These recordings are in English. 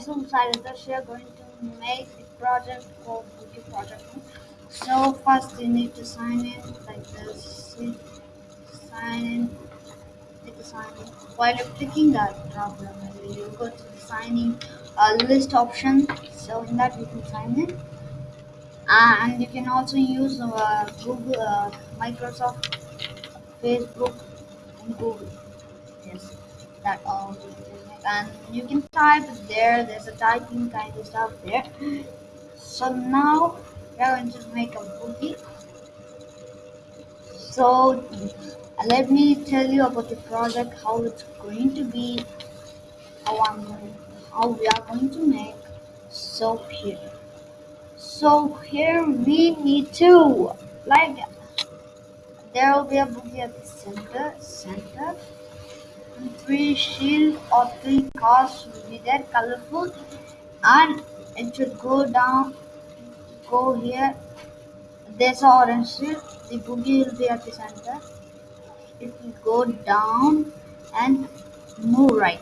so decided that we are going to make the project called Bookie Project. So first you need to sign in like this. Sign in. The sign in. While you're clicking that down you go to the signing uh, list option. So in that you can sign in. And you can also use uh, Google, uh, Microsoft, Facebook, and Google. Yes, that all. And you can type there. There's a typing kind of stuff there. So now we are going to make a boogie. So let me tell you about the project, how it's going to be, how I'm going, how we are going to make. So here, so here we need to like there will be a boogie at the center, center, and three shield or three cars will be there, colorful, and it should go down, go here. There's an orange shield. The boogie will be at the center. It will go down and move right.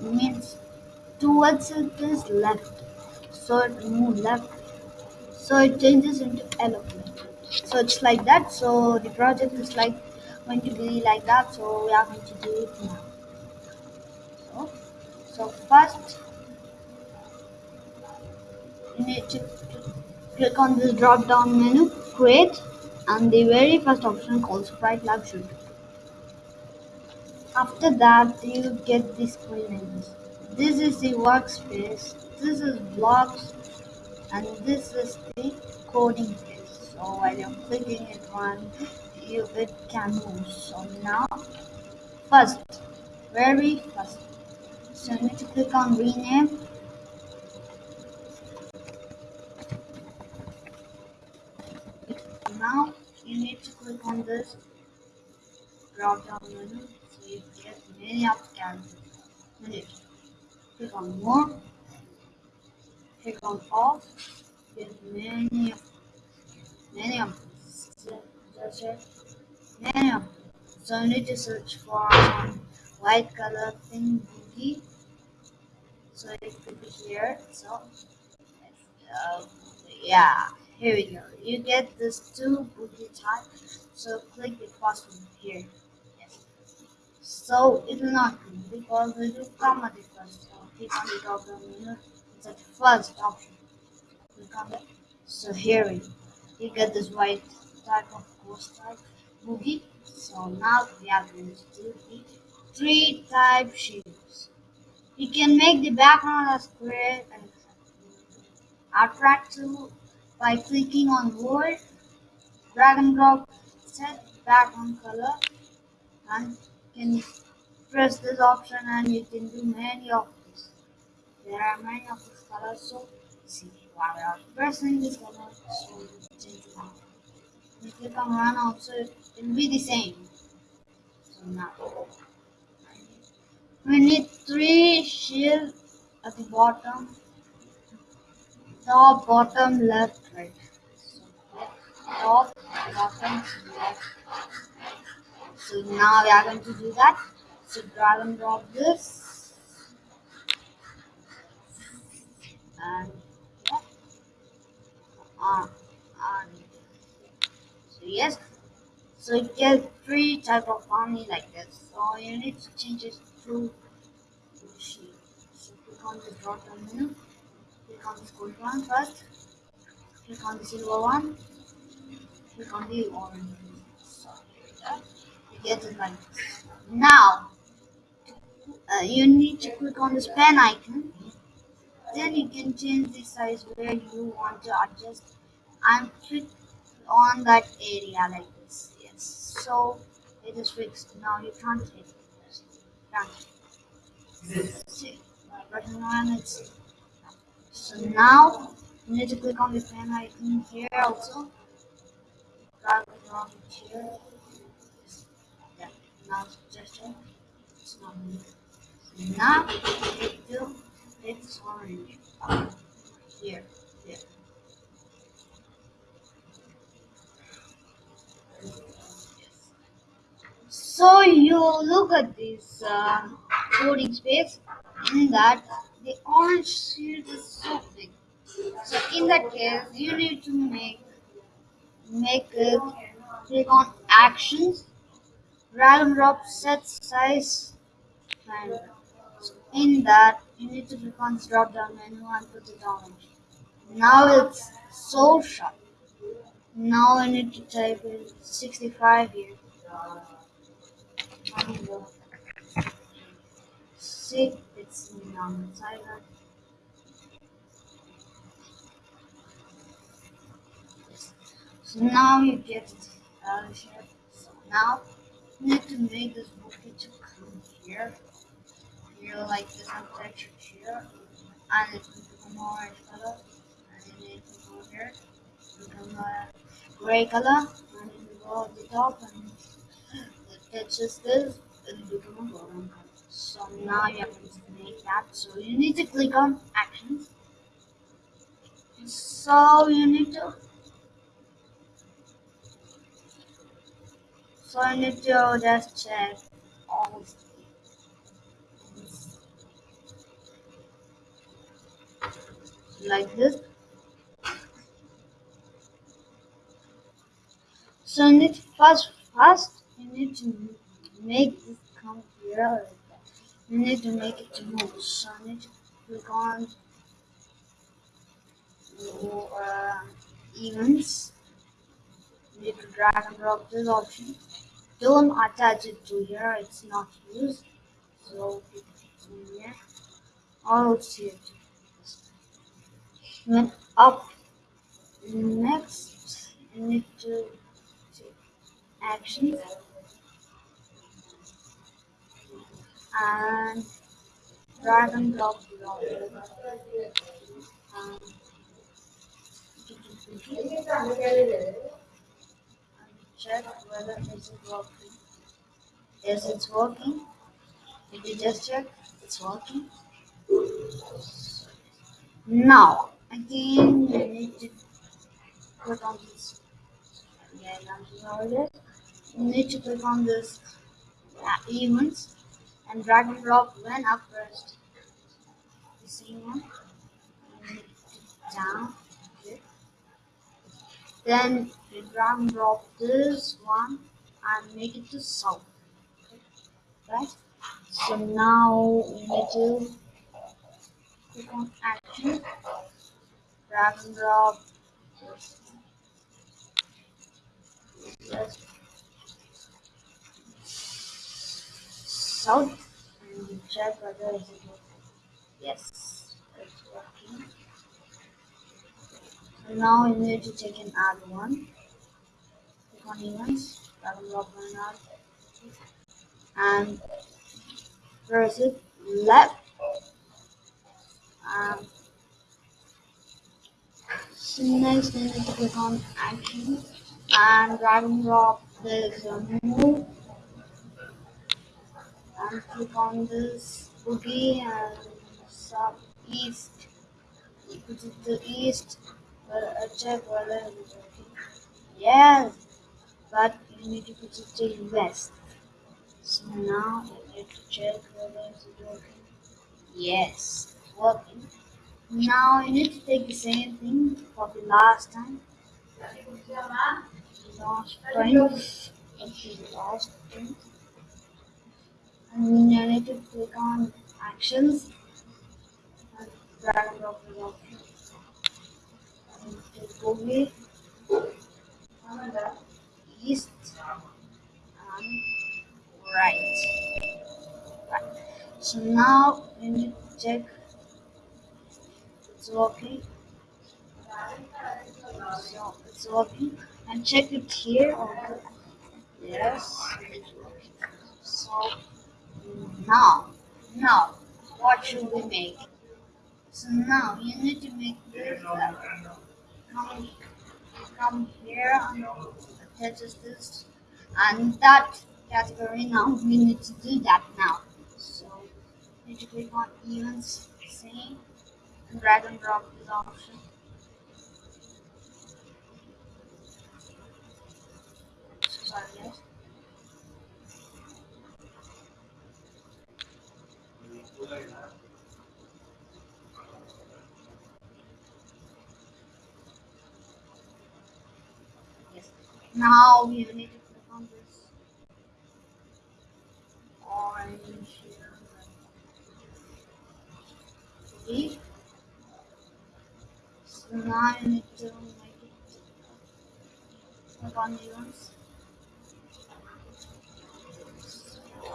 Means towards it is left. So it move left. So it changes into yellow. So it's like that. So the project is like going to be like that. So we are going to do it now. So, so first you need to click on this drop down menu, create, and the very first option called Sprite Lab. After that, you get the screen. This is the workspace, this is blocks, and this is the coding phase. So while you're clicking it one, you it can move. So now, first, very first, so you need to click on rename Now you need to click on this drop down menu so you get many of the characters. Click on more, click on off, get many of many of them. Them. So you need to search for some white color thing boogie. So you click here. So uh, yeah. Here we go. You get this two boogie type. So click the first one here. Yes. So it will not come because it will come at the first. So click on the drop menu. It's the first option. It. So here we go. You get this white type of ghost type boogie. So now we are going to do the three type shapes. You can make the background as square and attractive by clicking on Word, drag and drop set background color and can press this option and you can do many of these. There are many of these colors so see while we are pressing this color so change it out. You click on run also will be the same. So now we need three shield at the bottom top, bottom, left, right. So top, bottom, left. So now we are going to do that. So drag and drop this. And yeah. Uh, and so yes. So you get three type of army like this. So you need to change it to sheet. So click on the drop down menu click on the gold one first, click on the silver one, click on the orange. So you get it like this. Now, uh, you need to click on this pen icon. Then you can change the size where you want to adjust and click on that area like this. So it is fixed. Now you can't hit it. Can't. See, button one it's so now you need to click on the pen icon here also. Drag it on here. Yeah, now gesture. It's not me. So now it will it's orange. Here, So you look at this um, coding space in that the orange shield is so big. So in that case, you need to make make it click on actions, and drop set size, and so in that you need to click on drop down menu and put it orange. Now it's so sharp. Now I need to type in 65 here. See, it's on the side. So now you get it of here. So now you need to make this bouquet to come here. Here like this texture here. And it will become orange color. And it will go here. Become a gray color. And it will go at the top and it touches this. So now you have to make that. So you need to click on actions. So you need to So I need to just check all like this. So I need first first you need to make this come here. You need to make it to move. So I need to click on uh, events. You need to drag and drop this option don't attach it to here it's not used so here or it's here then up next you need to take action and drag and drop um, check whether it's working. Yes, it's working. Did you just check? It's working. Now, again, you need to click on this. Yeah, I'm You need to click on this uh, events and drag and drop when up first. You see one? Down. Then drag and drop this one and make it to south. Right? So now we need to click on action, drag and drop yes. South and check whether it's working. Yes, it's working. So now we need to take an add one. Click on events, and drop one add, and press it left. Um, so next we need to click on action and drag and drop this move and click on this boogie and southeast put it to east a check whether it's working. Yes, but you need to put it to west. So now you need to check whether it's working. Yes, working. Now you need to take the same thing for the last time. Last print. Last print. And you need to click on actions and drag and drop the option Bombay, east, and right. right. So now we need to check it's working. So it's working. And check it here. Yes. So now, now, what should we make? So now you need to make this. Come, come here and attaches this. And that category now we need to do that now. So you need to click on events same. And drag and drop this option sorry Now we need to click on this orange here. See? So now I need to make it click on the ones.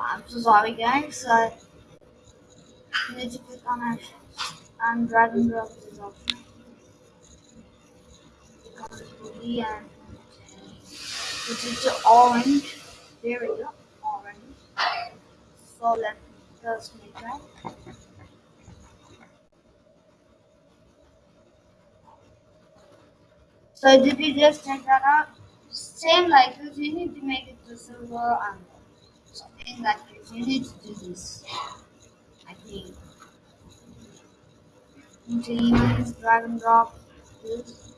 I'm so sorry guys. I on actions and drag and drop this option. Click on the movie and put it to orange. There we go, orange. So let us make that. So did you just check that out? Same like this, you need to make it to silver and something like this. You need to do this. I think. Into drag drop this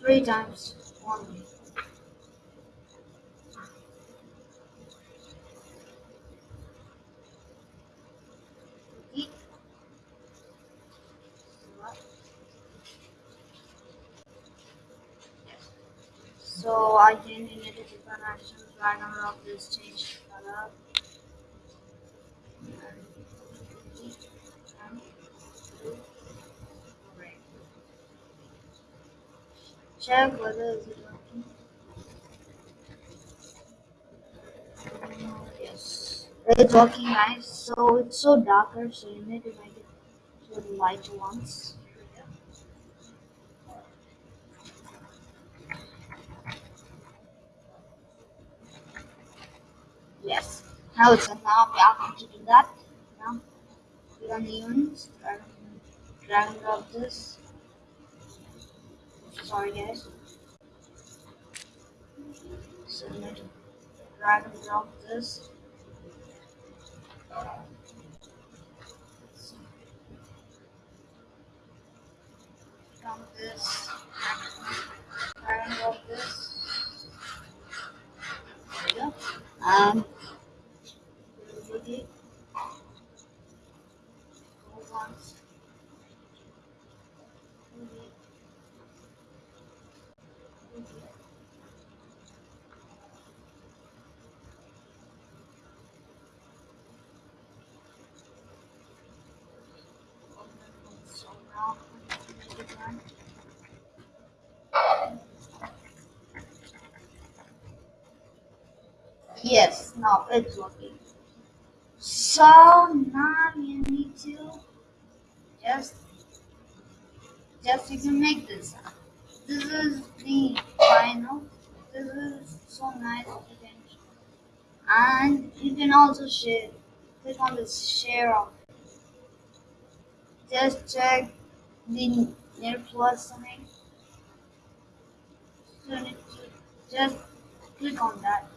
three times only. So I can need to different actions, drag and drop this, change color. Check whether working. Yes, it's working nice. So it's so darker, so you need to make it to the light ones. Yes. Now it's now we are going to do that. Now click on the units, drag, drag and drop this. Sorry guys. So need to drag and drop this. On this, drag and drop this. There you go. Um, really go once. Really. Really. So now I'm going to make it run. Yes, now it's working. So now you need to just just you can make this. This is the final. This is so nice. You can and you can also share. Click on this share of. Just check the near plus sign. So just click on that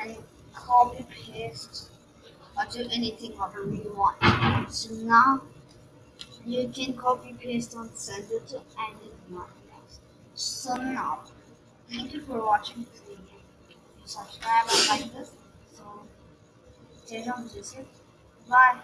and copy paste or do anything whatever you want. So now you can copy paste on send it to any podcast. So now thank you for watching this video. Subscribe and like this, so stay on Bye.